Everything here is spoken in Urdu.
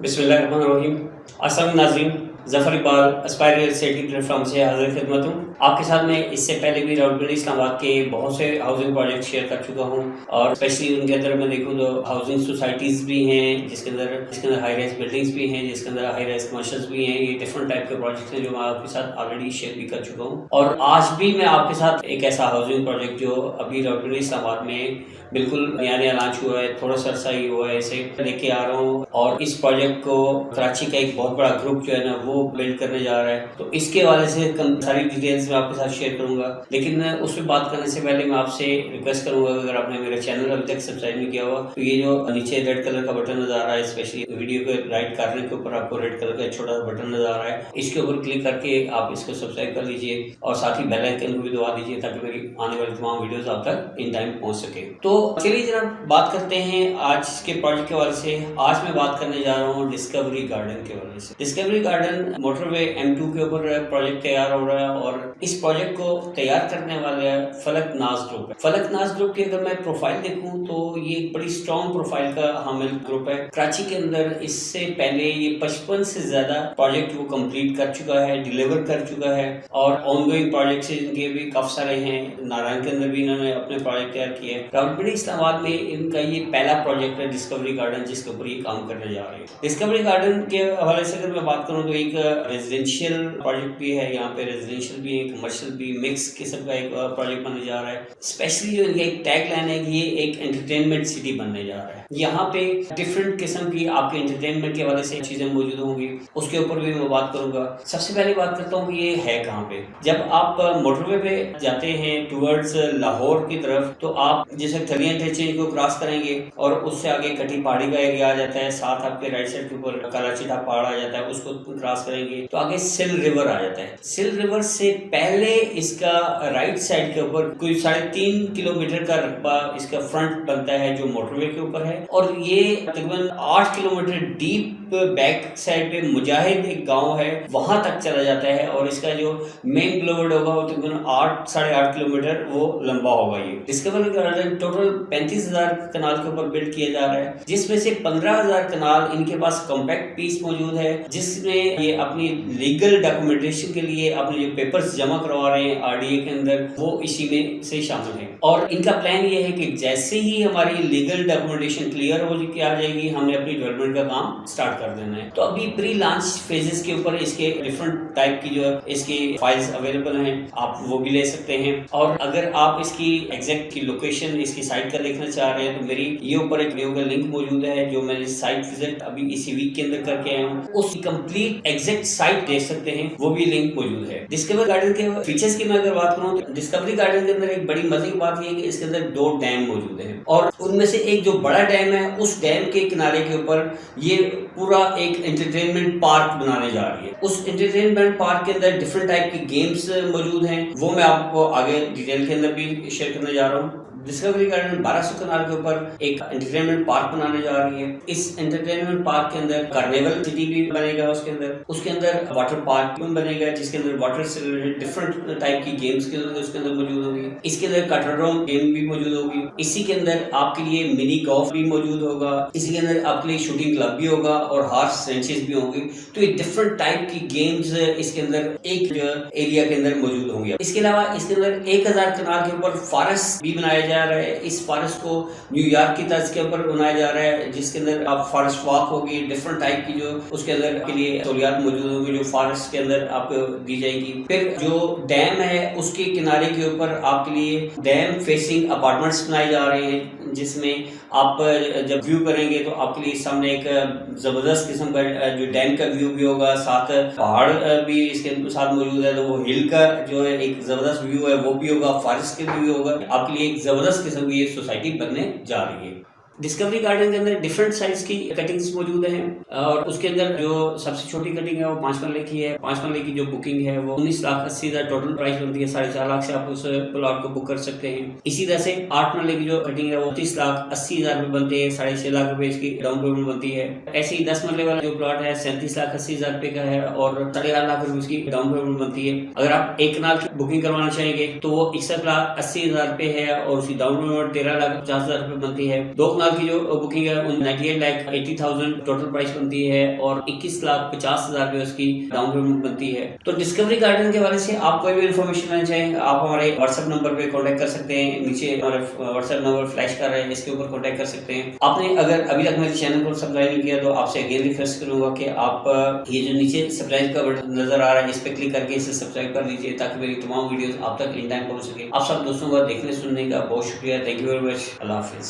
بسم اللہ الرحمن الرحیم السلام ناظرین Zafar Iqbal aspire real estate platform سے حاضر خدمت ہوں آپ کے ساتھ میں اس سے پہلے بھی راؤل پنڈی اسلام آباد کے بہت سے ہاؤسنگ پروجیکٹ شیئر کر چکا ہوں اور اسپیشلی ان کے اندر میں دیکھوں تو ہاؤسنگ سوسائٹیز بھی ہیں، جس کے اندر جس کے اندر ہائی رائز بلڈنگس بھی ہیں، جس کے اندر ہائی رائز کمرشلس بھی ہیں، یہ ڈفرنٹ ٹائپ کے پروجیکٹس ہیں جو میں آپ کے ساتھ آلریڈی شیئر بھی کر چکا ہوں۔ اور آج بھی میں آپ کے ساتھ ایک ایسا ہاؤسنگ پروجیکٹ جو ابھی راؤل پنڈی اسلام آباد میں بالکل نیا نیا لانچ ہوا ہے، تھوڑا سا عرصہ ہی ہوا ہے اسے لے کے آ رہا ہوں۔ اور اس پروجیکٹ کو کراچی کا ایک بہت بڑا گروپ جو ہے نا، وہ وہ بلڈ کرنے جا رہا ہے۔ تو اس کے حوالے سے ساری ڈیٹیلز میں آپ کے ساتھ شیئر کروں گا۔ لیکن اس پہ بات کرنے سے پہلے میں آپ سے ریکویسٹ کروں گا اگر آپ نے میرا چینل ابھی تک سبسکرائب نہیں کیا ہوا، تو یہ جو نیچے ریڈ کلر کا بٹن نظر آ رہا ہے اسپیشلی ویڈیو کے رائٹ کارنر کے اوپر آپ کو ریڈ کلر کا چھوٹا سا بٹن نظر آ رہا ہے، اس کے اوپر کلک کر کے آپ اس کو سبسکرائب کر لیجیے اور ساتھ ہی بیل آئکن کو بھی دبا دیجیے تاکہ میری آنے والی تمام ویڈیوز آپ تک ان ٹائم پہنچ سکے۔ تو چلیے جناب، بات کرتے ہیں آج کے پروجیکٹ کے حوالے سے۔ آج میں بات کرنے جا رہا ہوں ڈسکوری گارڈن کے حوالے سے۔ Discovery garden motorway M two کے اوپر پروجیکٹ تیار ہو رہا ہے اور اس پروجیکٹ کو تیار کرنے والے فلک ناز گروپ ہے۔ فلک ناز گروپ کی اگر میں پروفائل دیکھوں تو یہ ایک بڑی اسٹرانگ پروفائل کا حامل گروپ ہے۔ کراچی کے اندر اس سے پہلے یہ پچپن سے زیادہ پروجیکٹ وہ کمپلیٹ کر چکا ہے ڈیلیور کر چکا ہے اور آن گوئنگ پروجیکٹ ان کے بھی کافی سارے ہیں۔ نارائن کے اندر بھی انہوں نے اپنے پروجیکٹ تیار کیے ہیں۔ راولپنڈی اسلام آباد میں ان کا یہ پہلا پروجیکٹ ہے ڈسکوری گارڈن جس کے اوپر یہ کام کرنے جا رہے ہیں۔ ڈسکوری گارڈن کے حوالے سے اگر میں بات کروں تو ایک ایک ریزیڈینشیل پروجیکٹ بھی ہے، یہاں پہ ریزیڈینشیل بھی ہے کمرشل بھی مکس قسم کا ایک پروجیکٹ بننے جا رہا ہے۔ اسپیشلی جو ان کا ایک ٹیگ لائن ہے کہ یہ ایک انٹرٹینمنٹ سٹی بننے جا رہا ہے۔ یہاں پہ ڈفرینٹ قسم کی آپ کے انٹرٹینمنٹ کے حوالے سے چیزیں موجود ہوں گی۔ اس کے اوپر بھی میں بات کروں گا۔ سب سے پہلے بات کرتا ہوں کہ یہ ہے کہاں پہ۔ جب آپ موٹر وے پہ جاتے ہیں ٹورڈز لاہور کی طرف، تو آپ جیسے تھلیاں ٹھیچے کو کراس کریں گے اور اس سے آگے کٹی پہاڑی کا ایریا آ جاتا ہے، ساتھ آپ کے رائٹ سائڈ کے اوپر کراچی ڈھا پہاڑ آ جاتا ہے، اس کو کراس کریں گے تو آگے سل ریور آ جاتا ہے۔ سل ریور سے پہلے اس کا رائٹ سائڈ کے اوپر کوئی ساڑھے تین کلو میٹر کا رقبہ اس کا فرنٹ بنتا ہے جو موٹر وے کے اوپر ہے۔ اور یہ تقریباً آٹھ kilometre deep back side پہ مجاہد ایک گاؤں ہے، وہاں تک چلا جاتا ہے اور اس کا جو مین گلوڈ ہوگا وہ تقریباً آٹھ، ساڑھے آٹھ کلو میٹر وہ لمبا ہوگا یہ۔ ڈسکوری گارڈن ٹوٹل پینتیس ہزار کنال کے اوپر بلڈ کیا جا رہا ہے، جس میں سے پندرہ ہزار کنال ان کے پاس کمپیکٹ پیس موجود ہے، جس میں یہ اپنی لیگل ڈاکومنٹیشن کے لیے اپنے جو پیپرز جمع کروا رہے ہیں آر ڈی اے کے اندر، وہ اسی میں سے شامل ہیں۔ اور ان کا پلان یہ ہے کہ جیسے ہی ہماری لیگل ڈاکومنٹیشن کلیئر ہو جی- کے آ جائے گی، ہم نے اپنی ڈیولپمنٹ کا کام سٹارٹ کر دینا ہے۔ تو ابھی پری لانچ فیزز کے اوپر اس کے ڈفرنٹ ٹائپ کی جو اس کی فائلز اویلیبل ہیں، آپ وہ بھی لے سکتے ہیں۔ اور اگر آپ اس کی ایگزیکٹ کی لوکیشن اس کی سائٹ کا دیکھنا چاہ رہے ہیں، تو میری یہ اوپر ایک ویڈیو کا لنک موجود ہے، جو میں نے سائٹ وزٹ ابھی اسی ویک کے اندر کر کے آیا ہوں۔ اس کی کمپلیٹ ایگزیکٹ سائٹ دیکھ سکتے ہیں، وہ بھی لنک موجود ہے۔ ڈسکوری گارڈن کے فیچرز کی میں اگر بات کروں تو ڈسکوری گارڈن کے اندر ایک بڑی مزے کی بات یہ ہے کہ اس کے اندر دو ڈیم موجود ہیں اور ان میں سے ایک جو بڑا ڈیم ہے، اس ڈیم کے کنارے کے اوپر یہ پورا ایک انٹرٹینمنٹ پارک بنانے جا رہی ہے۔ اس انٹرٹینمنٹ پارک کے اندر ڈفرنٹ ٹائپ کی گیمز موجود ہیں۔ وہ میں آپ کو آگے ڈیٹیل کے اندر بھی شیئر کرنے جا رہا ہوں۔ ڈسکوری گارڈن بارہ سو کنال کے اوپر ایک انٹرٹینمنٹ پارک بنانے جا رہی ہے اس انٹرٹینمنٹ پارک کے اندر کارنیول سٹی بھی بنے گا اس کے اندر اس کے اندر واٹر پارک بھی بنے گا جس کے اندر واٹر سے ریلیٹڈ ڈفرنٹ ٹائپ کی گیمز کے اندر اس کے اندر موجود ہوگی اس کے اندر کٹرڈوم گیم بھی موجود ہوگی اسی کے اندر آپ کے لیے منی گولف بھی موجود ہوگا اسی کے اندر آپ کے لیے شوٹنگ کلب بھی ہوگا اور ہارس رینچز بھی ہوں گی تو یہ ڈفرنٹ ٹائپ کی گیمز اس کے اندر ایک ایریا کے اندر موجود ہوں گے اس کے علاوہ اس کے اندر ایک ہزار کنال کے اوپر فارسٹ بھی بنایا جا رہا ہے۔ اس فارسٹ کو نیو یارک کی طرز کے اوپر بنایا جا رہا ہے، جس کے اندر آپ فارسٹ واک ہوگی ڈفرنٹ ٹائپ کی جو اس کے اندر کے لیے سہولیات موجود ہوگی جو فارسٹ کے اندر آپ کو دی جائے گی۔ پھر جو ڈیم ہے، اس کے کنارے کے اوپر آپ کے لیے ڈیم فیسنگ اپارٹمنٹس بنائے جا رہے ہیں۔ جس میں آپ جب ویو کریں گے تو آپ کے لیے سامنے ایک زبردست قسم کا جو ڈیم کا ویو بھی ہوگا، ساتھ پہاڑ بھی اس کے ساتھ موجود ہے، تو وہ ہل کا جو ہے ایک زبردست ویو ہے، وہ بھی ہوگا فارسٹ کے بھی ہوگا۔ آپ کے لیے ایک زبردست قسم کی یہ سوسائٹی بننے جا رہی ہے۔ ڈسکوری گارڈن کے اندر ڈفرنٹ سائز کی کٹنگز موجود ہیں اور اس کے اندر جو سب سے چھوٹی کٹنگ ہے وہ پانچ مرلے کی ہے۔ پانچ مرلے کی جو بکنگ ہے وہ انیس لاکھ اسی ہزار ٹوٹل پرائز بنتی ہے۔ ساڑھے چار لاکھ سے آپ اس پلاٹ کو بک کر سکتے ہیں۔ اسی طرح سے آٹھ مرلے کی جو کٹنگ ہے وہ تیس لاکھ اسی ہزار روپے بنتے ہیں ساڑھے چھ لاکھ روپے اس کی ڈاؤن پیمنٹ بنتی ہے۔ ایسے ہی دس مرلے والا جو پلاٹ ہے سینتیس لاکھ اسی ہزار روپے کا ہے اور ساڑھے آٹھ لاکھ روپے اس کی ڈاؤن پیمنٹ بنتی ہے۔ اگر آپ ایک کنال کی بکنگ کروانا چاہیں گے تو وہ اکسٹھ لاکھ اسی ہزار روپے ہے اور اس کی ڈاؤن پیمنٹ تیرہ لاکھ پچاس ہزار روپے بنتی ہے۔ دو کنال کی جو بکنگ ہے ninety eight lakh eighty thousand total price بنتی ہے اور اکیس لاکھ پچاس ہزار روپے اس کی ڈاؤن پیمنٹ بنتی ہے۔ تو ڈسکوری گارڈن کے حوالے سے آپ کوئی بھی انفارمیشن لینا چاہیں، آپ ہمارے واٹس ایپ نمبر پہ کانٹیکٹ کر سکتے ہیں۔ نیچے ہمارے واٹس ایپ نمبر فلیش کر رہے ہیں اس کے اوپر کانٹیکٹ کر سکتے ہیں۔ آپ نے اگر ابھی تک میرے چینل کو سبسکرائب نہیں کیا، تو آپ سے اگین ریکویسٹ کروں گا کہ آپ، یہ جو نیچے سبسکرائب کا بٹن نظر آ رہا ہے، اس پہ کلک کر کے اسے سبسکرائب کر لیجیے تاکہ میری تمام ویڈیوز آپ تک ان ٹائم پہنچ سکے آپ سب دوستوں کا دیکھنے، سننے کا بہت شکریہ۔ تھینک یو ویری مچ اللہ حافظ۔